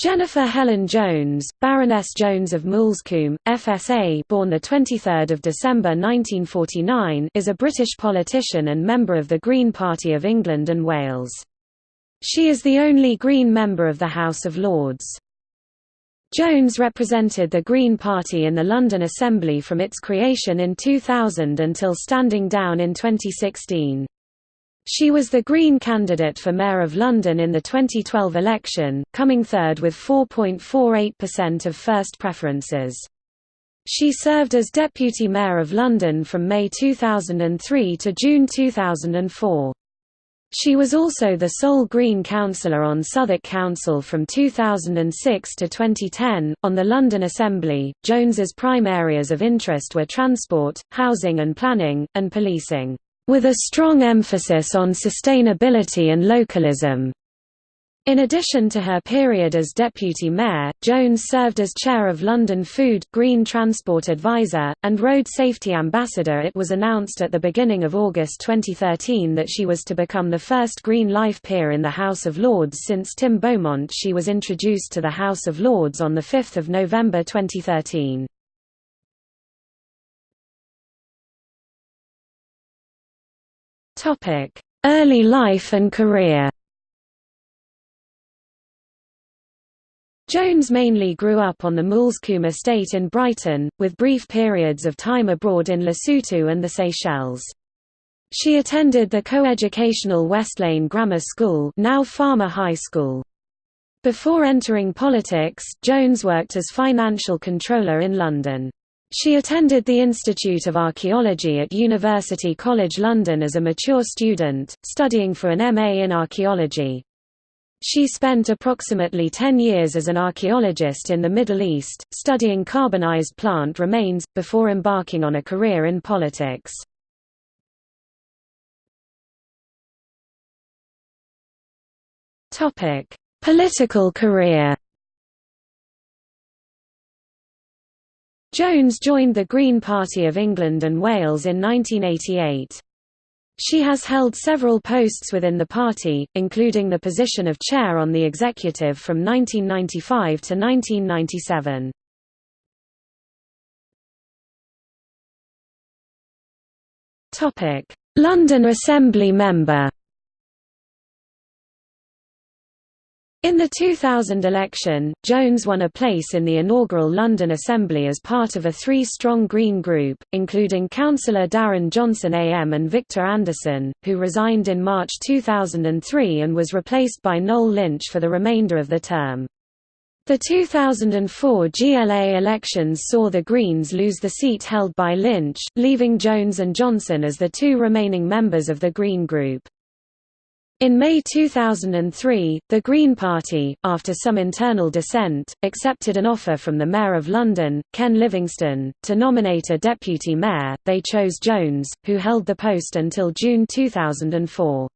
Jennifer Helen Jones, Baroness Jones of Moulsecoombe, FSA, born the 23rd of December 1949, is a British politician and member of the Green Party of England and Wales. She is the only Green member of the House of Lords. Jones represented the Green Party in the London Assembly from its creation in 2000 until standing down in 2016. She was the Green candidate for Mayor of London in the 2012 election, coming third with 4.48% of first preferences. She served as Deputy Mayor of London from May 2003 to June 2004. She was also the sole Green councillor on Southwark Council from 2006 to 2010. On the London Assembly, Jones's prime areas of interest were transport, housing and planning, and policing with a strong emphasis on sustainability and localism. In addition to her period as deputy mayor, Jones served as chair of London Food, Green Transport Advisor, and Road Safety Ambassador. It was announced at the beginning of August 2013 that she was to become the first Green Life peer in the House of Lords since Tim Beaumont. She was introduced to the House of Lords on 5 November 2013. Early life and career Jones mainly grew up on the Moulsecoombe estate in Brighton, with brief periods of time abroad in Lesotho and the Seychelles. She attended the co-educational Westlain Grammar School now Falmer High School. Before entering politics, Jones worked as financial controller in London. She attended the Institute of Archaeology at University College London as a mature student, studying for an MA in archaeology. She spent approximately 10 years as an archaeologist in the Middle East, studying carbonized plant remains, before embarking on a career in politics. Political career Jones joined the Green Party of England and Wales in 1988. She has held several posts within the party, including the position of chair on the executive from 1995 to 1997. London Assembly member In the 2000 election, Jones won a place in the inaugural London Assembly as part of a three-strong Green group, including Councillor Darren Johnson AM and Victor Anderson, who resigned in March 2003 and was replaced by Noel Lynch for the remainder of the term. The 2004 GLA elections saw the Greens lose the seat held by Lynch, leaving Jones and Johnson as the two remaining members of the Green Group. In May 2003, the Green Party, after some internal dissent, accepted an offer from the Mayor of London, Ken Livingstone, to nominate a deputy mayor. They chose Jones, who held the post until June 2004.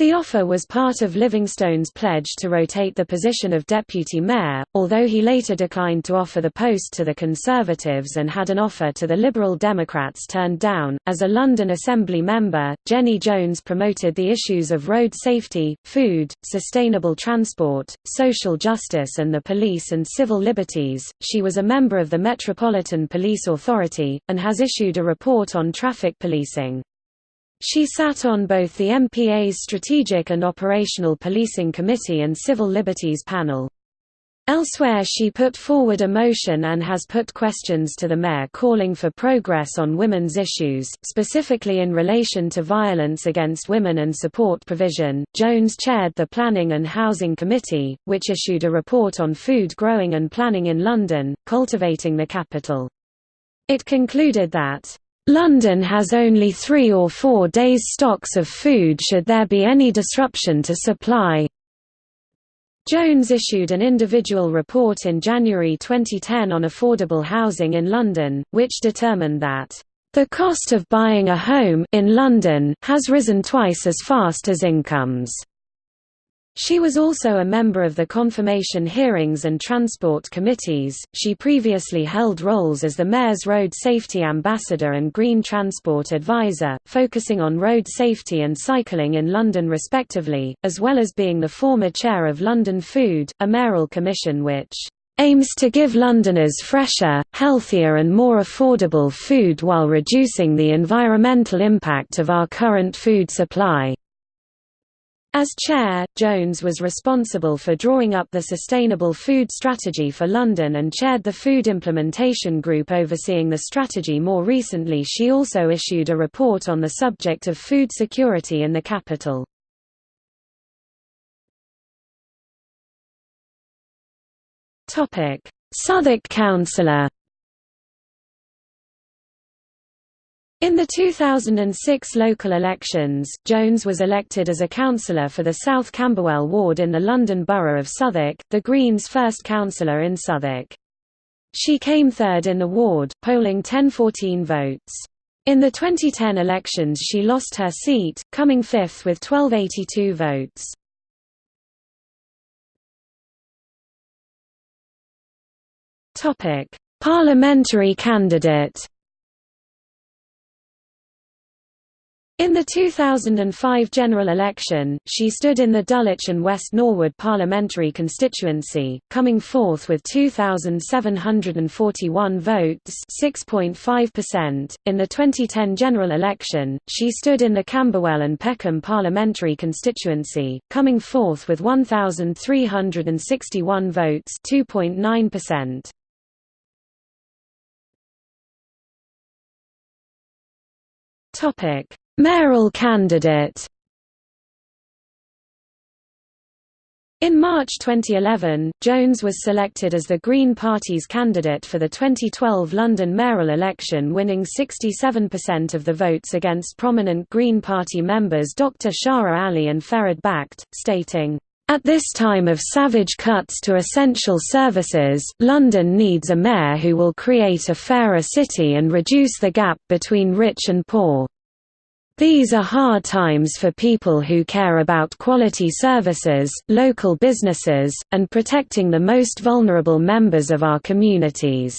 The offer was part of Livingstone's pledge to rotate the position of deputy mayor, although he later declined to offer the post to the Conservatives and had an offer to the Liberal Democrats turned down. As a London Assembly member, Jenny Jones promoted the issues of road safety, food, sustainable transport, social justice, and the police and civil liberties. She was a member of the Metropolitan Police Authority, and has issued a report on traffic policing. She sat on both the MPA's Strategic and Operational Policing Committee and Civil Liberties Panel. Elsewhere she put forward a motion and has put questions to the mayor calling for progress on women's issues, specifically in relation to violence against women and support provision. Jones chaired the Planning and Housing Committee, which issued a report on food growing and planning in London, cultivating the capital. It concluded that London has only three or four days' stocks of food should there be any disruption to supply. Jones issued an individual report in January 2010 on affordable housing in London, which determined that the cost of buying a home in London has risen twice as fast as incomes. She was also a member of the confirmation hearings and transport committees. She previously held roles as the Mayor's Road Safety Ambassador and Green Transport Advisor, focusing on road safety and cycling in London respectively, as well as being the former chair of London Food, a mayoral commission which aims to give Londoners fresher, healthier and more affordable food while reducing the environmental impact of our current food supply. As chair, Jones was responsible for drawing up the Sustainable Food Strategy for London and chaired the Food Implementation Group overseeing the strategy more recently she also issued a report on the subject of food security in the capital. Southwark Councillor In the 2006 local elections, Jones was elected as a councillor for the South Camberwell ward in the London Borough of Southwark, the Greens' first councillor in Southwark. She came third in the ward, polling 1014 votes. In the 2010 elections she lost her seat, coming fifth with 1282 votes. Parliamentary candidate In the 2005 general election, she stood in the Dulwich and West Norwood parliamentary constituency, coming fourth with 2,741 votes 6.5%. .In the 2010 general election, she stood in the Camberwell and Peckham parliamentary constituency, coming fourth with 1,361 votes 2.9%. Topic Mayoral candidate In March 2011, Jones was selected as the Green Party's candidate for the 2012 London mayoral election winning 67% of the votes against prominent Green Party members Dr Shahrar Ali and Farid Bakht, stating, "...at this time of savage cuts to essential services, London needs a mayor who will create a fairer city and reduce the gap between rich and poor." These are hard times for people who care about quality services, local businesses, and protecting the most vulnerable members of our communities.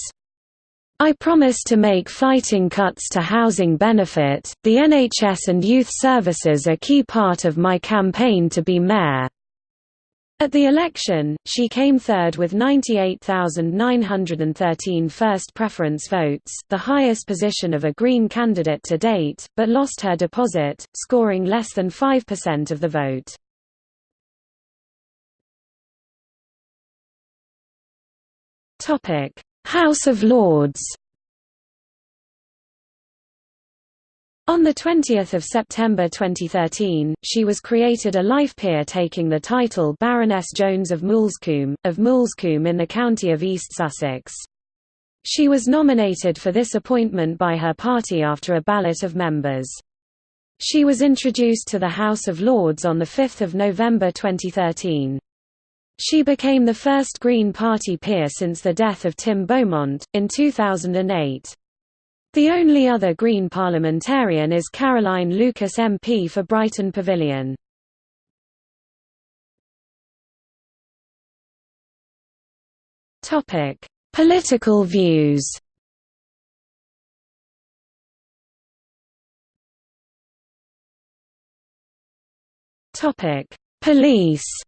I promise to make fighting cuts to housing benefit. The NHS and youth services are key part of my campaign to be mayor. At the election, she came third with 98,913 first preference votes, the highest position of a Green candidate to date, but lost her deposit, scoring less than 5% of the vote. House of Lords On 20 September 2013, she was created a life peer taking the title Baroness Jones of Moulsecoombe, of Moulsecoombe in the county of East Sussex. She was nominated for this appointment by her party after a ballot of members. She was introduced to the House of Lords on 5 November 2013. She became the first Green Party peer since the death of Tim Beaumont, in 2008. The only other Green parliamentarian is Caroline Lucas MP for Brighton Pavilion. Political views Police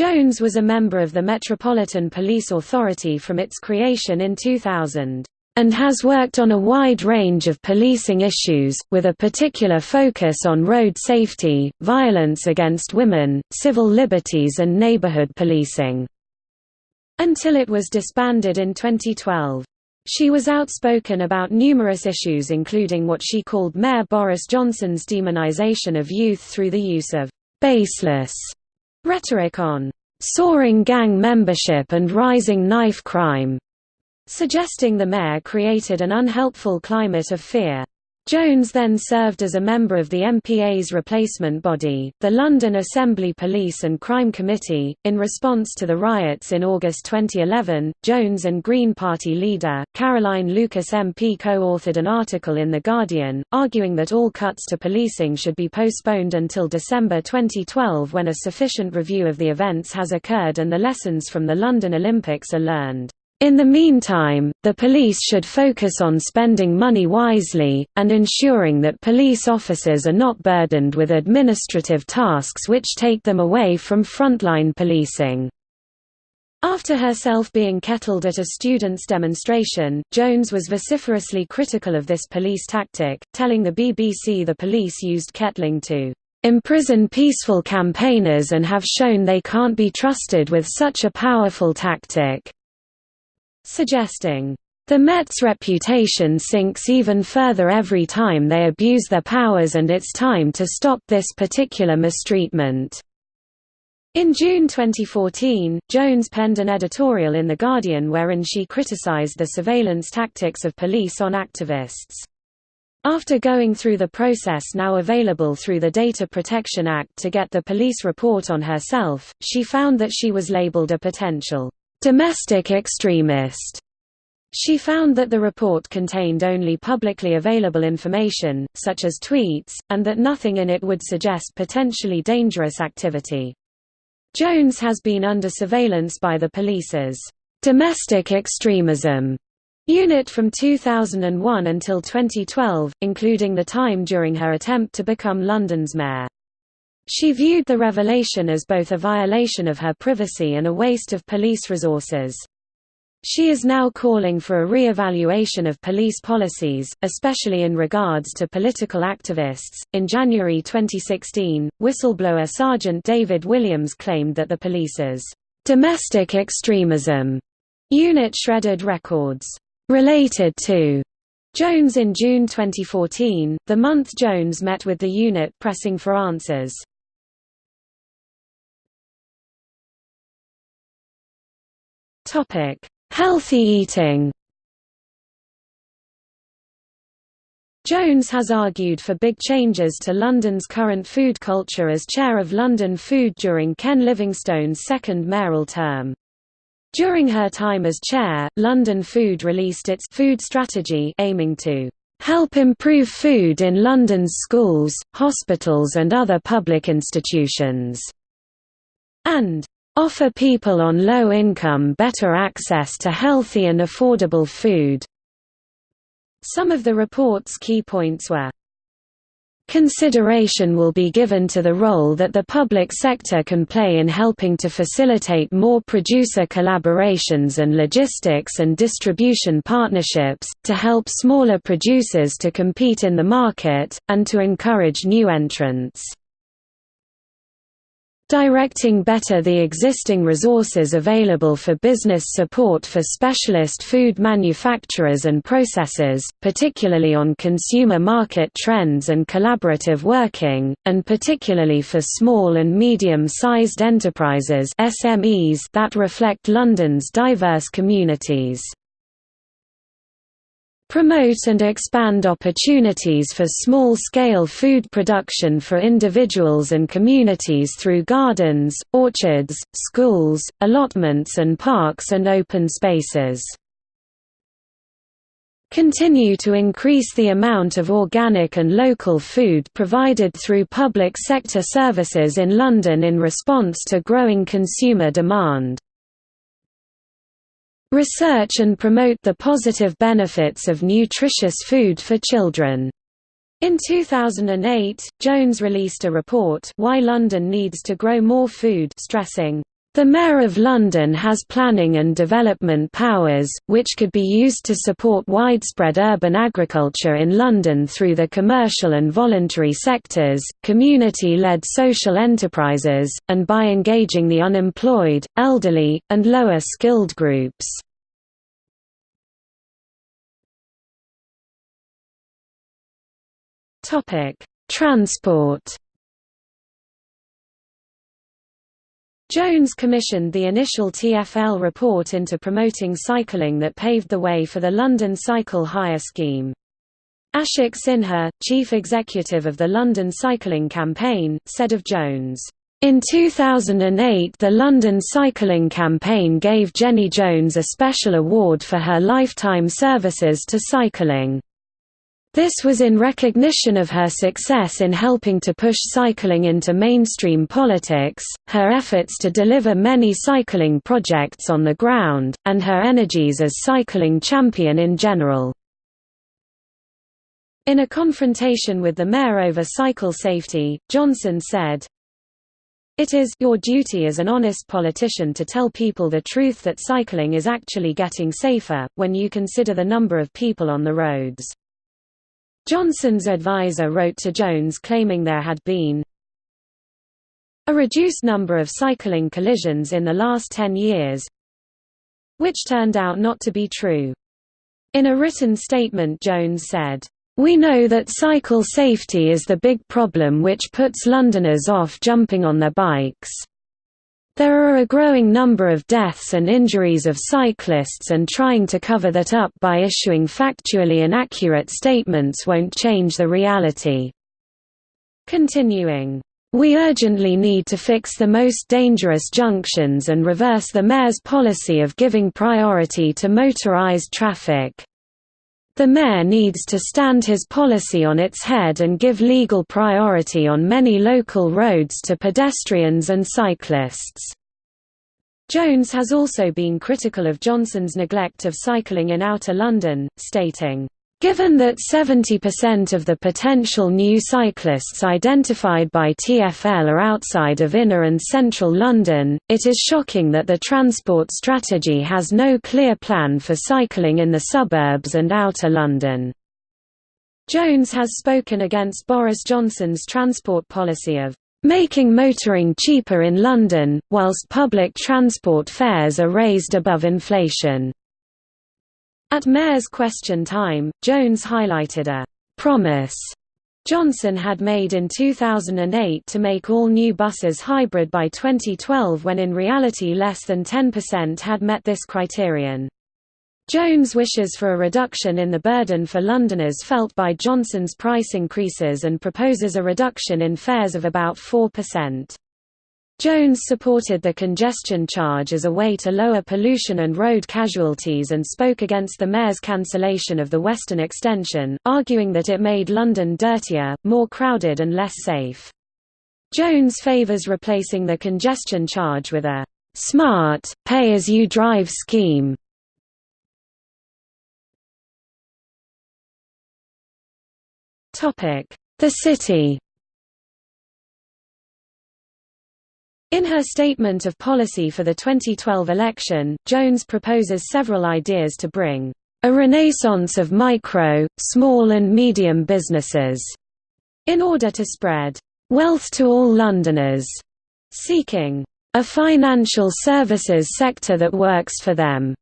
Jones was a member of the Metropolitan Police Authority from its creation in 2000, and has worked on a wide range of policing issues, with a particular focus on road safety, violence against women, civil liberties and neighborhood policing. Until it was disbanded in 2012. She was outspoken about numerous issues including what she called Mayor Boris Johnson's demonization of youth through the use of baseless Rhetoric on soaring gang membership and rising knife crime, suggesting the mayor created an unhelpful climate of fear. Jones then served as a member of the MPA's replacement body, the London Assembly Police and Crime Committee. In response to the riots in August 2011, Jones and Green Party leader, Caroline Lucas MP co authored an article in The Guardian, arguing that all cuts to policing should be postponed until December 2012 when a sufficient review of the events has occurred and the lessons from the London Olympics are learned. In the meantime, the police should focus on spending money wisely, and ensuring that police officers are not burdened with administrative tasks which take them away from frontline policing. After herself being kettled at a students' demonstration, Jones was vociferously critical of this police tactic, telling the BBC the police used kettling to imprison peaceful campaigners and have shown they can't be trusted with such a powerful tactic suggesting, "...the Met's reputation sinks even further every time they abuse their powers and it's time to stop this particular mistreatment." In June 2014, Jones penned an editorial in The Guardian wherein she criticized the surveillance tactics of police on activists. After going through the process now available through the Data Protection Act to get the police report on herself, she found that she was labeled a potential domestic extremist. She found that the report contained only publicly available information, such as tweets, and that nothing in it would suggest potentially dangerous activity. Jones has been under surveillance by the police's domestic extremism unit from 2001 until 2012, including the time during her attempt to become London's mayor. She viewed the revelation as both a violation of her privacy and a waste of police resources. She is now calling for a re-evaluation of police policies, especially in regards to political activists. In January 2016, whistleblower Sergeant David Williams claimed that the police's domestic extremism unit shredded records related to Jones in June 2014, the month Jones met with the unit pressing for answers. Topic: Healthy eating. Jones has argued for big changes to London's current food culture as chair of London Food during Ken Livingstone's second mayoral term. During her time as chair, London Food released its food strategy aiming to help improve food in London's schools, hospitals and other public institutions, and offer people on low income better access to healthy and affordable food. Some of the report's key points were Consideration will be given to the role that the public sector can play in helping to facilitate more producer collaborations and logistics and distribution partnerships, to help smaller producers to compete in the market, and to encourage new entrants. Directing better the existing resources available for business support for specialist food manufacturers and processors, particularly on consumer market trends and collaborative working, and particularly for small and medium-sized enterprises that reflect London's diverse communities. Promote and expand opportunities for small-scale food production for individuals and communities through gardens, orchards, schools, allotments and parks and open spaces. Continue to increase the amount of organic and local food provided through public sector services in London in response to growing consumer demand. Research and promote the positive benefits of nutritious food for children. In 2008, Jones released a report Why London Needs to Grow More Food stressing, the Mayor of London has planning and development powers, which could be used to support widespread urban agriculture in London through the commercial and voluntary sectors, community-led social enterprises, and by engaging the unemployed, elderly, and lower-skilled groups. Transport Jones commissioned the initial TfL report into promoting cycling that paved the way for the London Cycle Hire scheme. Ashok Sinha, chief executive of the London Cycling Campaign, said of Jones, in 2008 the London Cycling Campaign gave Jenny Jones a special award for her lifetime services to cycling. This was in recognition of her success in helping to push cycling into mainstream politics, her efforts to deliver many cycling projects on the ground, and her energies as cycling champion in general. In a confrontation with the mayor over cycle safety, Johnson said, It is your duty as an honest politician to tell people the truth that cycling is actually getting safer, when you consider the number of people on the roads. Johnson's advisor wrote to Jones claiming there had been a reduced number of cycling collisions in the last 10 years, which turned out not to be true. In a written statement Jones said, "...we know that cycle safety is the big problem which puts Londoners off jumping on their bikes. There are a growing number of deaths and injuries of cyclists and trying to cover that up by issuing factually inaccurate statements won't change the reality. Continuing, we urgently need to fix the most dangerous junctions and reverse the mayor's policy of giving priority to motorized traffic. The mayor needs to stand his policy on its head and give legal priority on many local roads to pedestrians and cyclists. Jones has also been critical of Johnson's neglect of cycling in outer London, stating, Given that 70% of the potential new cyclists identified by TfL are outside of inner and central London, it is shocking that the transport strategy has no clear plan for cycling in the suburbs and outer London. Jones has spoken against Boris Johnson's transport policy of making motoring cheaper in London, whilst public transport fares are raised above inflation. At Mayor's question time, Jones highlighted a «promise» Johnson had made in 2008 to make all new buses hybrid by 2012 when in reality less than 10% had met this criterion. Jones wishes for a reduction in the burden for Londoners felt by Johnson's price increases and proposes a reduction in fares of about 4%. Jones supported the congestion charge as a way to lower pollution and road casualties and spoke against the mayor's cancellation of the Western Extension, arguing that it made London dirtier, more crowded and less safe. Jones favours replacing the congestion charge with a «smart, pay-as-you-drive scheme». The city In her statement of policy for the 2012 election, Jones proposes several ideas to bring a renaissance of micro, small and medium businesses in order to spread wealth to all Londoners, seeking a financial services sector that works for them.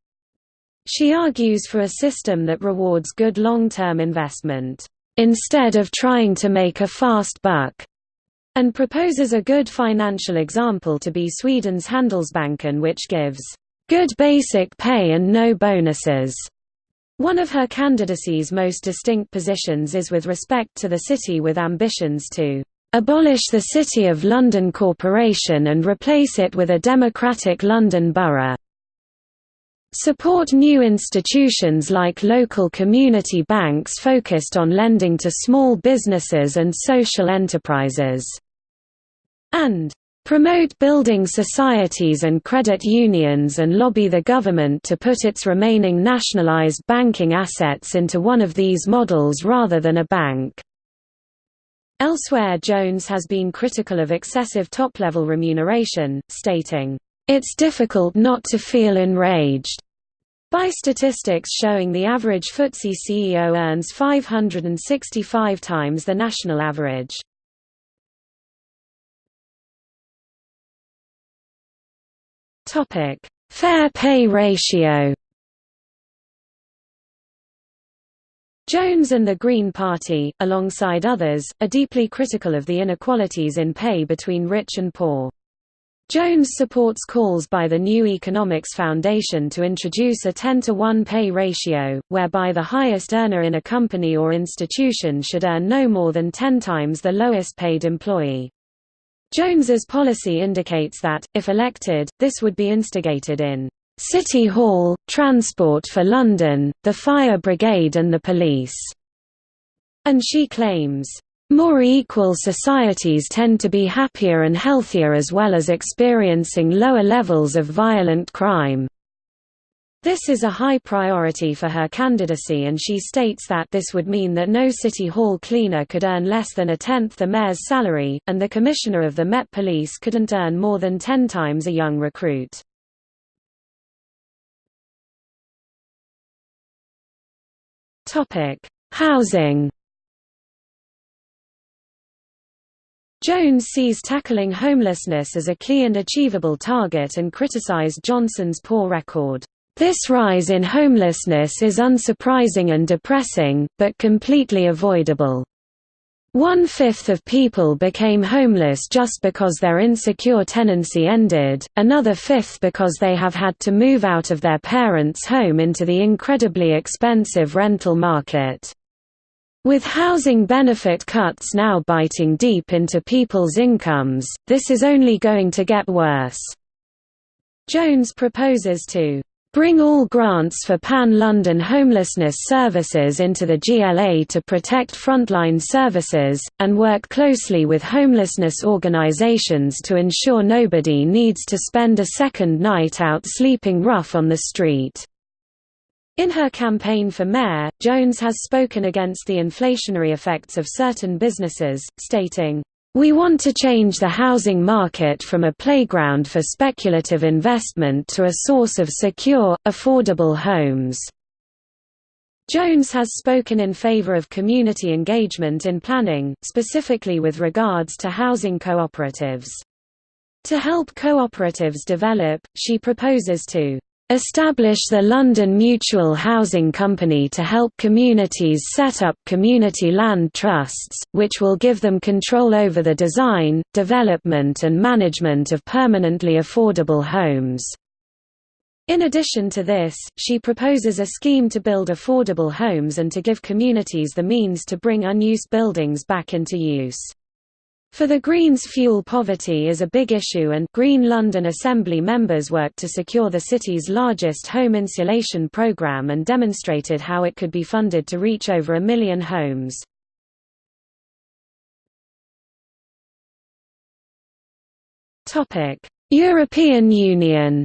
She argues for a system that rewards good long-term investment, instead of trying to make a fast buck and proposes a good financial example to be Sweden's Handelsbanken which gives good basic pay and no bonuses. One of her candidacy's most distinct positions is with respect to the city with ambitions to abolish the City of London Corporation and replace it with a democratic London Borough. Support new institutions like local community banks focused on lending to small businesses and social enterprises and promote building societies and credit unions and lobby the government to put its remaining nationalized banking assets into one of these models rather than a bank. Elsewhere Jones has been critical of excessive top-level remuneration, stating, "...it's difficult not to feel enraged." By statistics showing the average FTSE CEO earns 565 times the national average. Topic: Fair pay ratio. Jones and the Green Party, alongside others, are deeply critical of the inequalities in pay between rich and poor. Jones supports calls by the New Economics Foundation to introduce a 10 to 1 pay ratio, whereby the highest earner in a company or institution should earn no more than 10 times the lowest paid employee. Jones's policy indicates that, if elected, this would be instigated in City Hall, Transport for London, the Fire Brigade and the Police. And she claims, more equal societies tend to be happier and healthier as well as experiencing lower levels of violent crime. This is a high priority for her candidacy and she states that this would mean that no City Hall cleaner could earn less than a tenth the mayor's salary, and the commissioner of the Met Police couldn't earn more than ten times a young recruit. Housing Jones sees tackling homelessness as a key and achievable target and criticized Johnson's poor record. This rise in homelessness is unsurprising and depressing, but completely avoidable. One-fifth of people became homeless just because their insecure tenancy ended, another fifth because they have had to move out of their parents' home into the incredibly expensive rental market. With housing benefit cuts now biting deep into people's incomes, this is only going to get worse. Jones proposes to bring all grants for pan-London homelessness services into the GLA to protect frontline services, and work closely with homelessness organisations to ensure nobody needs to spend a second night out sleeping rough on the street. In her campaign for mayor, Jones has spoken against the inflationary effects of certain businesses, stating, we want to change the housing market from a playground for speculative investment to a source of secure, affordable homes. Jones has spoken in favor of community engagement in planning, specifically with regards to housing cooperatives. To help cooperatives develop, she proposes to Establish the London Mutual Housing Company to help communities set up community land trusts, which will give them control over the design, development and management of permanently affordable homes. In addition to this, she proposes a scheme to build affordable homes and to give communities the means to bring unused buildings back into use. For the Greens fuel poverty is a big issue and Green London Assembly members worked to secure the city's largest home insulation programme and demonstrated how it could be funded to reach over a million homes. European Union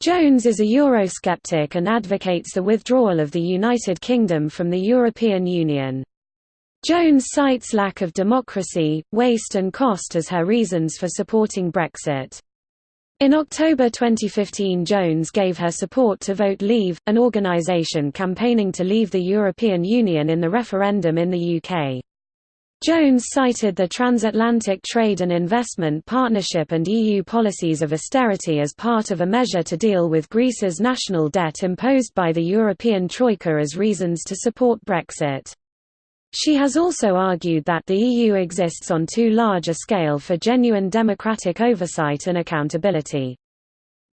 Jones is a Eurosceptic and advocates the withdrawal of the United Kingdom from the European Union. Jones cites lack of democracy, waste and cost as her reasons for supporting Brexit. In October 2015 Jones gave her support to Vote Leave, an organisation campaigning to leave the European Union in the referendum in the UK. Jones cited the Transatlantic Trade and Investment Partnership and EU policies of austerity as part of a measure to deal with Greece's national debt imposed by the European Troika as reasons to support Brexit. She has also argued that the EU exists on too large a scale for genuine democratic oversight and accountability.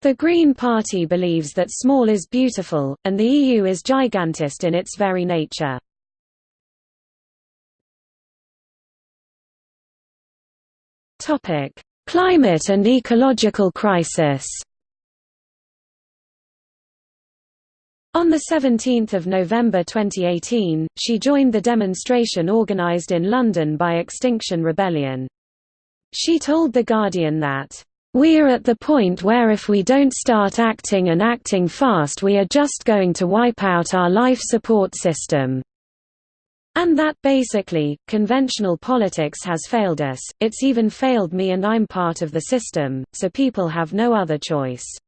The Green Party believes that small is beautiful, and the EU is gigantist in its very nature. Climate and ecological crisis On 17 November 2018, she joined the demonstration organised in London by Extinction Rebellion. She told The Guardian that, "...we're at the point where if we don't start acting and acting fast we are just going to wipe out our life support system." And that basically, conventional politics has failed us, it's even failed me and I'm part of the system, so people have no other choice.